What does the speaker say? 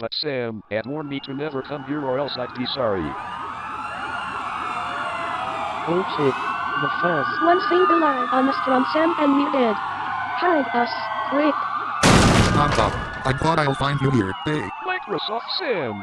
But Sam had warned me to never come here or else I'd be sorry. Okay. The first. One single line on the from Sam and me dead. Hide us, quick. Stop, stop. I thought I'll find you here. Hey. Microsoft Sam!